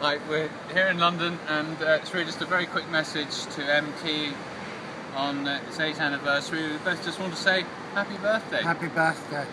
Right, we're here in London, and uh, it's really just a very quick message to MT on uh, its 8th anniversary. We both just want to say happy birthday. Happy birthday.